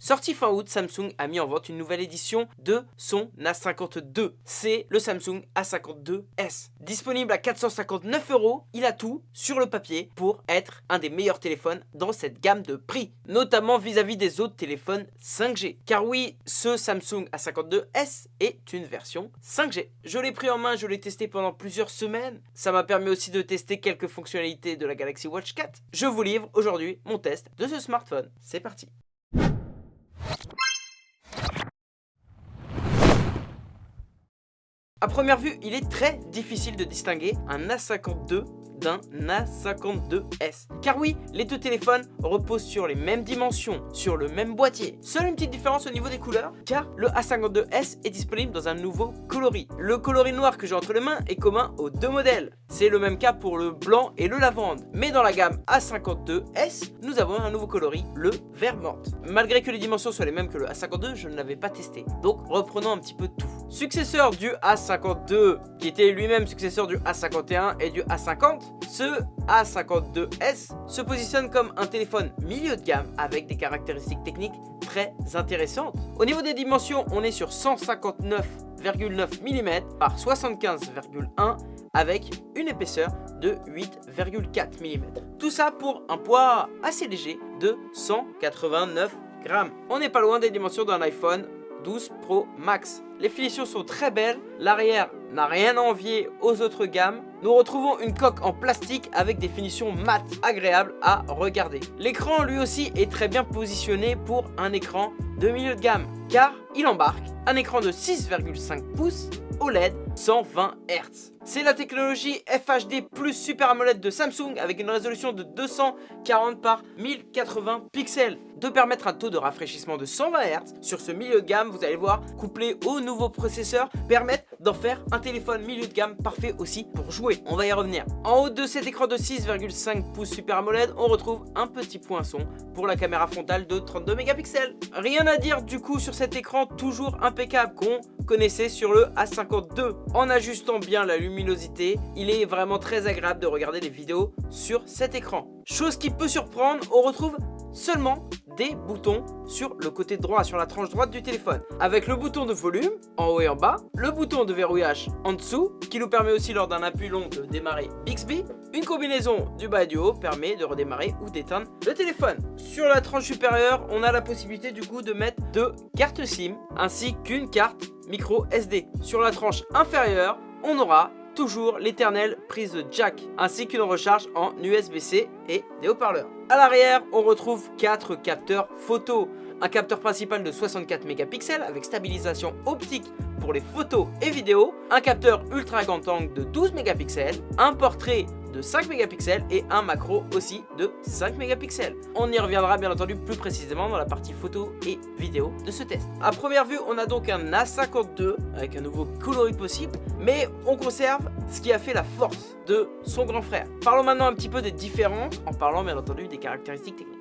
Sorti fin août, Samsung a mis en vente une nouvelle édition de son A52. C'est le Samsung A52s. Disponible à 459 euros, il a tout sur le papier pour être un des meilleurs téléphones dans cette gamme de prix, notamment vis-à-vis des autres téléphones 5G. Car oui, ce Samsung A52s est une version 5G. Je l'ai pris en main, je l'ai testé pendant plusieurs semaines. Ça m'a permis aussi de tester quelques fonctionnalités de la Galaxy Watch 4. Je vous livre aujourd'hui mon test de ce smartphone. C'est parti A première vue, il est très difficile de distinguer un A52 d'un A52s. Car oui, les deux téléphones reposent sur les mêmes dimensions, sur le même boîtier. Seule une petite différence au niveau des couleurs, car le A52s est disponible dans un nouveau coloris. Le coloris noir que j'ai entre les mains est commun aux deux modèles. C'est le même cas pour le blanc et le lavande. Mais dans la gamme A52s, nous avons un nouveau coloris, le vert morte. Malgré que les dimensions soient les mêmes que le A52, je ne l'avais pas testé. Donc reprenons un petit peu tout. Successeur du A52, qui était lui-même successeur du A51 et du A50, ce A52s se positionne comme un téléphone milieu de gamme avec des caractéristiques techniques très intéressantes. Au niveau des dimensions, on est sur 159,9 mm par 75,1 avec une épaisseur de 8,4 mm. Tout ça pour un poids assez léger de 189 grammes. On n'est pas loin des dimensions d'un iPhone 12 Pro Max. Les finitions sont très belles, l'arrière n'a rien à envier aux autres gammes. Nous retrouvons une coque en plastique avec des finitions mat agréables à regarder. L'écran lui aussi est très bien positionné pour un écran de milieu de gamme car il embarque un écran de 6,5 pouces OLED 120 Hz. C'est la technologie FHD plus Super AMOLED de Samsung avec une résolution de 240 par 1080 pixels de permettre un taux de rafraîchissement de 120 Hz sur ce milieu de gamme, vous allez voir, couplé au nouveau processeur, permettent d'en faire un téléphone milieu de gamme parfait aussi pour jouer. On va y revenir. En haut de cet écran de 6,5 pouces Super AMOLED, on retrouve un petit poinçon pour la caméra frontale de 32 mégapixels. Rien à dire du coup sur cet écran toujours impeccable qu'on connaissait sur le A52. En ajustant bien la luminosité, il est vraiment très agréable de regarder des vidéos sur cet écran. Chose qui peut surprendre, on retrouve seulement des boutons sur le côté droit, sur la tranche droite du téléphone. Avec le bouton de volume, en haut et en bas, le bouton de verrouillage en dessous, qui nous permet aussi lors d'un appui long de démarrer Bixby. Une combinaison du bas et du haut permet de redémarrer ou d'éteindre le téléphone. Sur la tranche supérieure, on a la possibilité du coup de mettre deux cartes SIM, ainsi qu'une carte micro SD. Sur la tranche inférieure, on aura toujours l'éternelle prise jack ainsi qu'une recharge en USB-C et des haut-parleurs. A l'arrière, on retrouve 4 capteurs photo. Un capteur principal de 64 mégapixels avec stabilisation optique pour les photos et vidéos, un capteur ultra grand angle de 12 mégapixels, un portrait de 5 mégapixels et un macro aussi de 5 mégapixels. On y reviendra bien entendu plus précisément dans la partie photo et vidéo de ce test. A première vue, on a donc un A52 avec un nouveau coloris possible, mais on conserve ce qui a fait la force de son grand frère. Parlons maintenant un petit peu des différences en parlant bien entendu des caractéristiques techniques.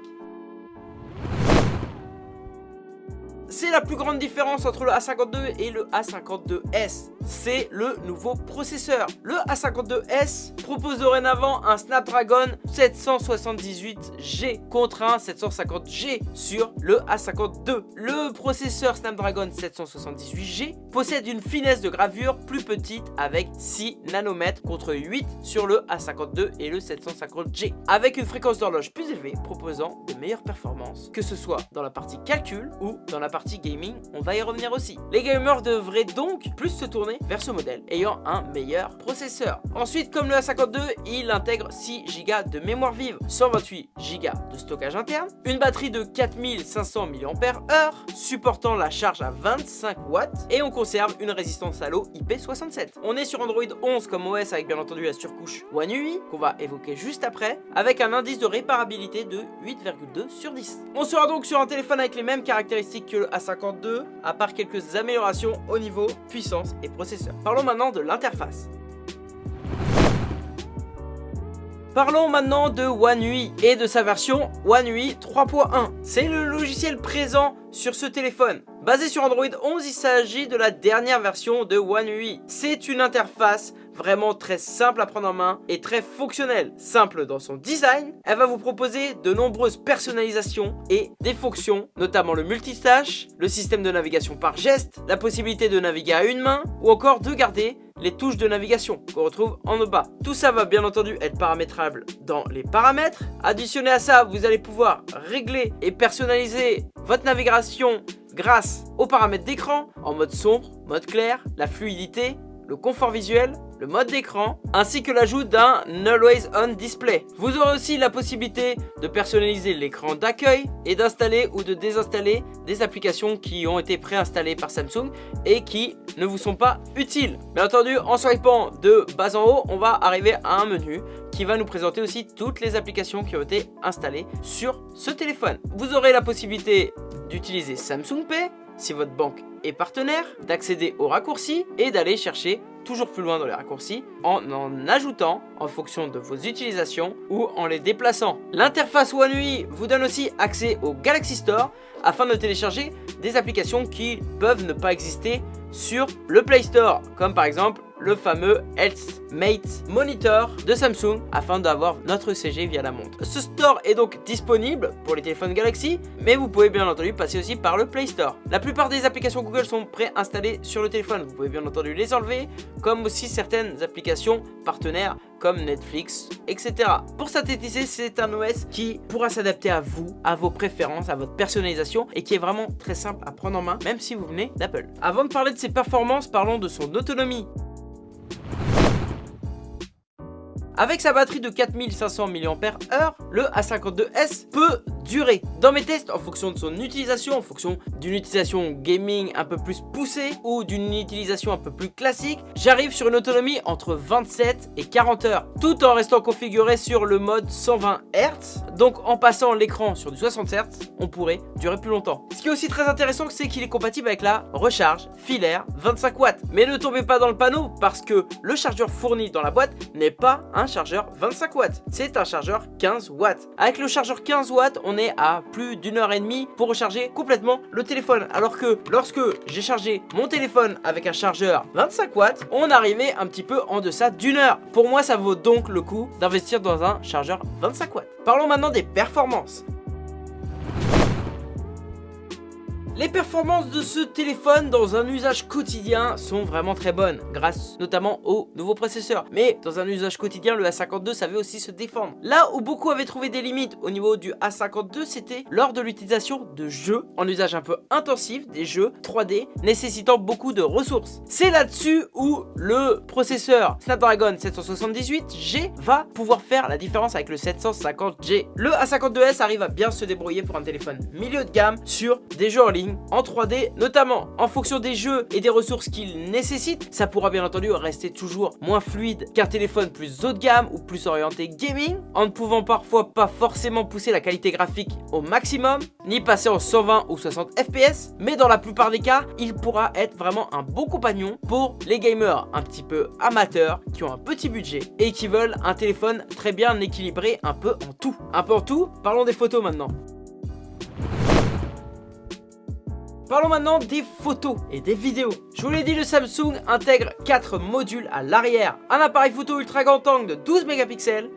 C'est la plus grande différence entre le A52 et le A52s. C'est le nouveau processeur. Le A52s propose dorénavant un Snapdragon 778G contre un 750G sur le A52. Le processeur Snapdragon 778G possède une finesse de gravure plus petite avec 6 nanomètres contre 8 sur le A52 et le 750G. Avec une fréquence d'horloge plus élevée proposant de meilleures performances, que ce soit dans la partie calcul ou dans la partie gaming, on va y revenir aussi. Les gamers devraient donc plus se tourner vers ce modèle, ayant un meilleur processeur. Ensuite, comme le A52, il intègre 6 Go de mémoire vive, 128 Go de stockage interne, une batterie de 4500 mAh, supportant la charge à 25 watts, et on conserve une résistance à l'eau IP67. On est sur Android 11 comme OS avec bien entendu la surcouche One UI, qu'on va évoquer juste après, avec un indice de réparabilité de 8,2 sur 10. On sera donc sur un téléphone avec les mêmes caractéristiques que le 52 à part quelques améliorations au niveau puissance et processeur. Parlons maintenant de l'interface. Parlons maintenant de One UI et de sa version One UI 3.1. C'est le logiciel présent sur ce téléphone. Basé sur Android 11, il s'agit de la dernière version de One UI. C'est une interface vraiment très simple à prendre en main et très fonctionnelle. Simple dans son design, elle va vous proposer de nombreuses personnalisations et des fonctions, notamment le multitâche, le système de navigation par geste, la possibilité de naviguer à une main ou encore de garder les touches de navigation qu'on retrouve en bas. Tout ça va bien entendu être paramétrable dans les paramètres. Additionné à ça, vous allez pouvoir régler et personnaliser votre navigation grâce aux paramètres d'écran en mode sombre, mode clair, la fluidité, le confort visuel, le mode d'écran, ainsi que l'ajout d'un Always On Display. Vous aurez aussi la possibilité de personnaliser l'écran d'accueil et d'installer ou de désinstaller des applications qui ont été préinstallées par Samsung et qui ne vous sont pas utiles. Bien entendu, en swipant de bas en haut, on va arriver à un menu qui va nous présenter aussi toutes les applications qui ont été installées sur ce téléphone. Vous aurez la possibilité d'utiliser Samsung Pay si votre banque est partenaire, d'accéder aux raccourcis et d'aller chercher toujours plus loin dans les raccourcis en en ajoutant en fonction de vos utilisations ou en les déplaçant. L'interface One UI vous donne aussi accès au Galaxy Store afin de télécharger des applications qui peuvent ne pas exister sur le Play Store comme par exemple le fameux Health Mate Monitor de Samsung afin d'avoir notre CG via la montre. Ce store est donc disponible pour les téléphones Galaxy, mais vous pouvez bien entendu passer aussi par le Play Store. La plupart des applications Google sont préinstallées sur le téléphone, vous pouvez bien entendu les enlever, comme aussi certaines applications partenaires comme Netflix, etc. Pour synthétiser, c'est un OS qui pourra s'adapter à vous, à vos préférences, à votre personnalisation et qui est vraiment très simple à prendre en main, même si vous venez d'Apple. Avant de parler de ses performances, parlons de son autonomie. Avec sa batterie de 4500 mAh, le A52s peut durer. Dans mes tests, en fonction de son utilisation, en fonction d'une utilisation gaming un peu plus poussée ou d'une utilisation un peu plus classique, j'arrive sur une autonomie entre 27 et 40 heures, tout en restant configuré sur le mode 120 Hz. Donc en passant l'écran sur du 60 Hz, on pourrait durer plus longtemps. Ce qui est aussi très intéressant, c'est qu'il est compatible avec la recharge filaire 25 watts. Mais ne tombez pas dans le panneau parce que le chargeur fourni dans la boîte n'est pas un chargeur 25 watts, c'est un chargeur 15 watts. Avec le chargeur 15 watts, on à plus d'une heure et demie pour recharger complètement le téléphone. Alors que lorsque j'ai chargé mon téléphone avec un chargeur 25 watts, on arrivait un petit peu en deçà d'une heure. Pour moi, ça vaut donc le coup d'investir dans un chargeur 25 watts. Parlons maintenant des performances. Les performances de ce téléphone dans un usage quotidien sont vraiment très bonnes, grâce notamment au nouveau processeur. Mais dans un usage quotidien, le A52 savait aussi se défendre. Là où beaucoup avaient trouvé des limites au niveau du A52, c'était lors de l'utilisation de jeux en usage un peu intensif, des jeux 3D nécessitant beaucoup de ressources. C'est là-dessus où le processeur Snapdragon 778G va pouvoir faire la différence avec le 750G. Le A52s arrive à bien se débrouiller pour un téléphone milieu de gamme sur des jeux en ligne en 3D, notamment en fonction des jeux et des ressources qu'il nécessite. Ça pourra bien entendu rester toujours moins fluide qu'un téléphone plus haut de gamme ou plus orienté gaming, en ne pouvant parfois pas forcément pousser la qualité graphique au maximum, ni passer en 120 ou 60 fps, mais dans la plupart des cas, il pourra être vraiment un bon compagnon pour les gamers un petit peu amateurs qui ont un petit budget et qui veulent un téléphone très bien équilibré un peu en tout. Un peu en tout, parlons des photos maintenant. Parlons maintenant des photos et des vidéos. Je vous l'ai dit, le Samsung intègre 4 modules à l'arrière. Un appareil photo ultra grand angle de 12 mégapixels,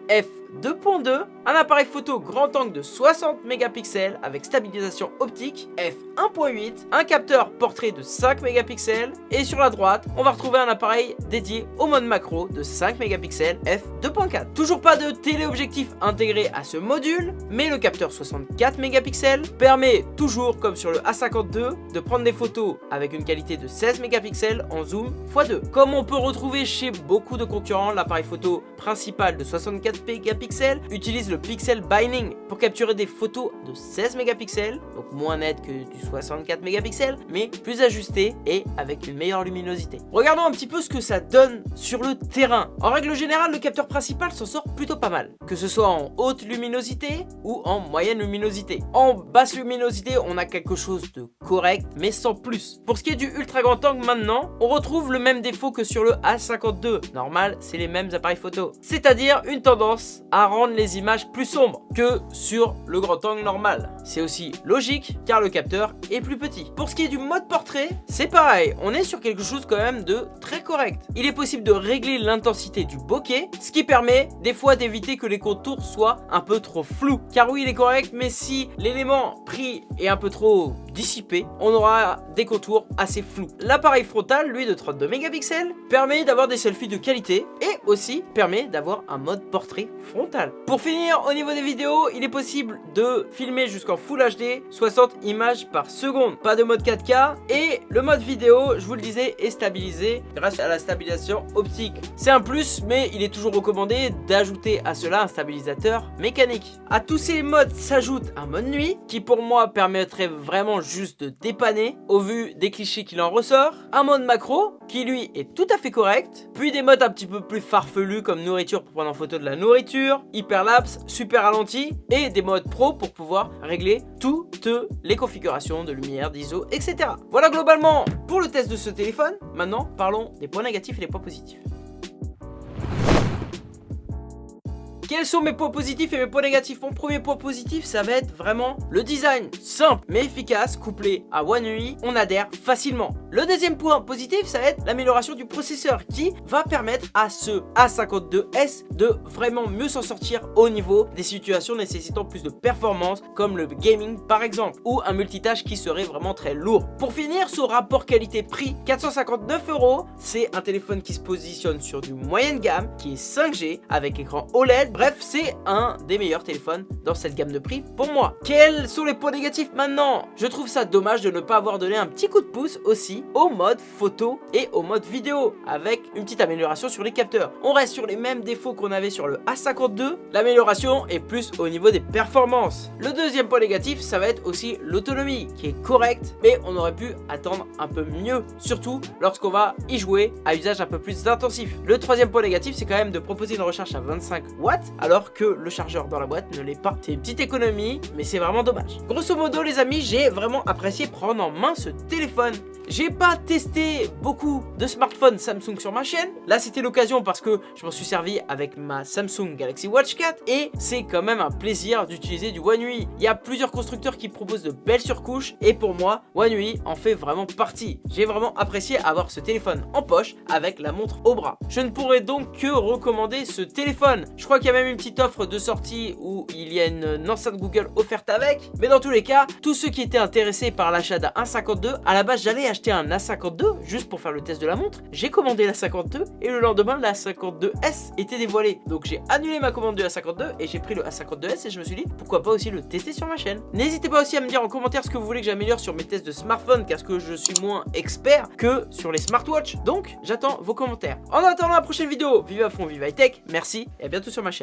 2.2, un appareil photo grand angle de 60 mégapixels avec stabilisation optique f1.8, un capteur portrait de 5 mégapixels et sur la droite, on va retrouver un appareil dédié au mode macro de 5 mégapixels f2.4. Toujours pas de téléobjectif intégré à ce module, mais le capteur 64 mégapixels permet toujours comme sur le A52 de prendre des photos avec une qualité de 16 mégapixels en zoom x2. Comme on peut retrouver chez beaucoup de concurrents, l'appareil photo principal de 64 mégapixels utilise le pixel binding pour capturer des photos de 16 mégapixels, donc moins net que du 64 mégapixels, mais plus ajusté et avec une meilleure luminosité. Regardons un petit peu ce que ça donne sur le terrain. En règle générale, le capteur principal s'en sort plutôt pas mal, que ce soit en haute luminosité ou en moyenne luminosité. En basse luminosité, on a quelque chose de correct, mais sans plus. Pour ce qui est du ultra grand angle maintenant, on retrouve le même défaut que sur le A52. Normal, c'est les mêmes appareils photo. C'est-à-dire une tendance à rendre les images plus sombres que sur le grand angle normal. C'est aussi logique car le capteur est plus petit. Pour ce qui est du mode portrait, c'est pareil, on est sur quelque chose quand même de très correct. Il est possible de régler l'intensité du bokeh, ce qui permet des fois d'éviter que les contours soient un peu trop flous. Car oui, il est correct, mais si l'élément pris est un peu trop on aura des contours assez flous. L'appareil frontal, lui de 32 mégapixels, permet d'avoir des selfies de qualité et aussi permet d'avoir un mode portrait frontal. Pour finir, au niveau des vidéos, il est possible de filmer jusqu'en Full HD 60 images par seconde. Pas de mode 4K et le mode vidéo, je vous le disais, est stabilisé grâce à la stabilisation optique. C'est un plus, mais il est toujours recommandé d'ajouter à cela un stabilisateur mécanique. À tous ces modes s'ajoute un mode nuit qui pour moi permettrait vraiment juste de dépanner au vu des clichés qu'il en ressort. Un mode macro qui lui est tout à fait correct. Puis des modes un petit peu plus farfelus comme nourriture pour prendre en photo de la nourriture, hyperlapse, super ralenti et des modes pro pour pouvoir régler toutes les configurations de lumière, d'ISO, etc. Voilà globalement pour le test de ce téléphone. Maintenant, parlons des points négatifs et des points positifs. Quels sont mes points positifs et mes points négatifs? Mon premier point positif, ça va être vraiment le design simple mais efficace, couplé à One UI, on adhère facilement. Le deuxième point positif, ça va être l'amélioration du processeur qui va permettre à ce A52S de vraiment mieux s'en sortir au niveau des situations nécessitant plus de performance comme le gaming par exemple ou un multitâche qui serait vraiment très lourd. Pour finir, ce rapport qualité-prix, 459 euros, c'est un téléphone qui se positionne sur du moyenne gamme, qui est 5G avec écran OLED, Bref, c'est un des meilleurs téléphones dans cette gamme de prix pour moi. Quels sont les points négatifs maintenant? Je trouve ça dommage de ne pas avoir donné un petit coup de pouce aussi au mode photo et au mode vidéo avec une petite amélioration sur les capteurs. On reste sur les mêmes défauts qu'on avait sur le A52. L'amélioration est plus au niveau des performances. Le deuxième point négatif, ça va être aussi l'autonomie qui est correcte, mais on aurait pu attendre un peu mieux, surtout lorsqu'on va y jouer à usage un peu plus intensif. Le troisième point négatif, c'est quand même de proposer une recharge à 25 watts alors que le chargeur dans la boîte ne l'est pas. C'est une petite économie, mais c'est vraiment dommage. Grosso modo les amis, j'ai vraiment apprécié prendre en main ce téléphone. J'ai pas testé beaucoup de smartphones Samsung sur ma chaîne. Là c'était l'occasion parce que je m'en suis servi avec ma Samsung Galaxy Watch 4 et c'est quand même un plaisir d'utiliser du One UI. Il y a plusieurs constructeurs qui proposent de belles surcouches et pour moi One UI en fait vraiment partie. J'ai vraiment apprécié avoir ce téléphone en poche avec la montre au bras. Je ne pourrais donc que recommander ce téléphone. Je crois qu'il même une petite offre de sortie où il y a une enceinte Google offerte avec. Mais dans tous les cas, tous ceux qui étaient intéressés par l'achat d'un A52, à la base j'allais acheter un A52 juste pour faire le test de la montre. J'ai commandé la 52 et le lendemain la 52S était dévoilée. Donc j'ai annulé ma commande de la 52 et j'ai pris le A52S et je me suis dit pourquoi pas aussi le tester sur ma chaîne. N'hésitez pas aussi à me dire en commentaire ce que vous voulez que j'améliore sur mes tests de smartphone parce que je suis moins expert que sur les smartwatches. Donc j'attends vos commentaires. En attendant la prochaine vidéo, vive à fond, vive high tech, merci et à bientôt sur ma chaîne.